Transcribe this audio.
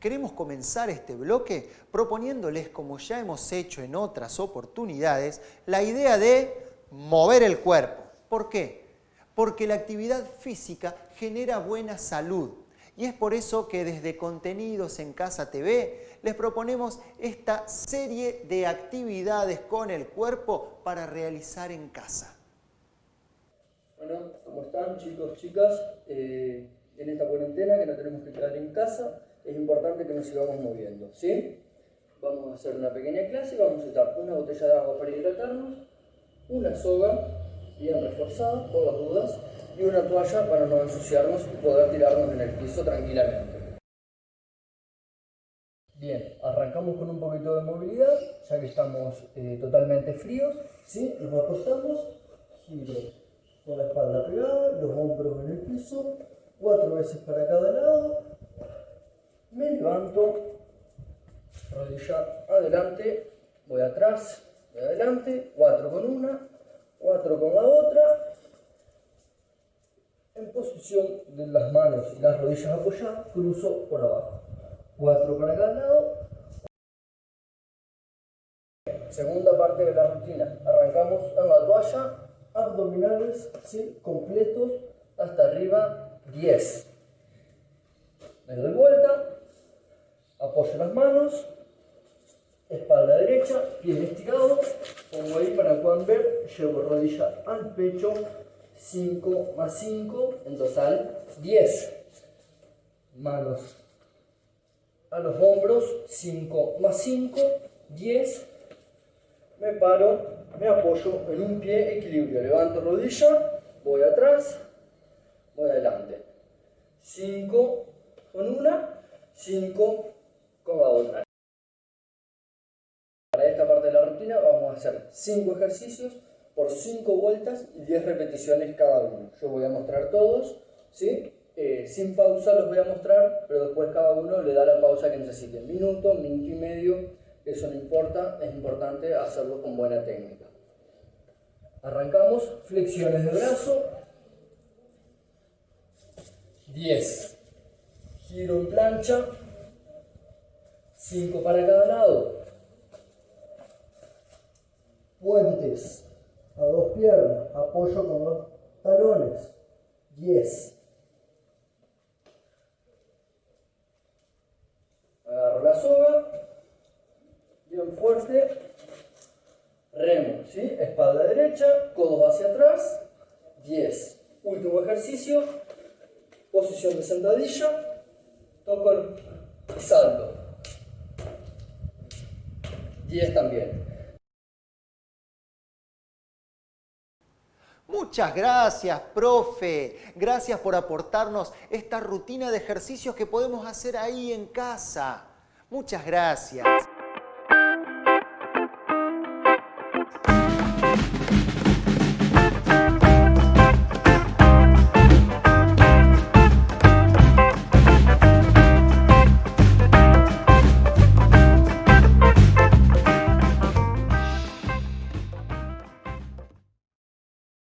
queremos comenzar este bloque proponiéndoles, como ya hemos hecho en otras oportunidades, la idea de mover el cuerpo. ¿Por qué? Porque la actividad física genera buena salud. Y es por eso que desde Contenidos en Casa TV les proponemos esta serie de actividades con el cuerpo para realizar en casa. Bueno, ¿cómo están chicos, chicas? Eh, en esta cuarentena que no tenemos que quedar en casa, es importante que nos sigamos moviendo, ¿sí? Vamos a hacer una pequeña clase, vamos a usar una botella de agua para hidratarnos, una soga bien reforzada, por las dudas, y una toalla para no ensuciarnos y poder tirarnos en el piso tranquilamente. Bien, arrancamos con un poquito de movilidad, ya que estamos eh, totalmente fríos, ¿sí? Nos acostamos, giro con la espalda pegada, los hombros en el piso, cuatro veces para cada lado, me levanto, rodilla adelante, voy atrás, voy adelante, cuatro con una, cuatro con la otra, en posición de las manos y las rodillas apoyadas, cruzo por abajo, cuatro para cada lado, segunda parte de la rutina, arrancamos en la toalla, abdominales ¿sí? completos hasta arriba 10. Me doy vuelta, apoyo las manos, espalda derecha, pie estirado, pongo ahí para puedan ver, llevo rodilla al pecho, 5 más 5, en total 10. Manos a los hombros, 5 más 5, 10. Me paro, me apoyo en un pie, equilibrio, levanto rodilla, voy atrás, voy adelante. 5 con una, 5 la otra. Para esta parte de la rutina vamos a hacer 5 ejercicios por 5 vueltas y 10 repeticiones cada uno. Yo voy a mostrar todos, ¿sí? Eh, sin pausa los voy a mostrar, pero después cada uno le da la pausa que necesite. Minuto, minuto y medio, eso no importa, es importante hacerlo con buena técnica. Arrancamos, flexiones de brazo, 10. Giro en plancha. 5 para cada lado. Puentes a dos piernas. Apoyo con los talones. 10. Agarro la soga. Bien fuerte. Remo, ¿sí? Espalda derecha, codos hacia atrás. 10. Último ejercicio posición de sentadilla, toco y salto. 10 también. Muchas gracias, profe. Gracias por aportarnos esta rutina de ejercicios que podemos hacer ahí en casa. Muchas gracias.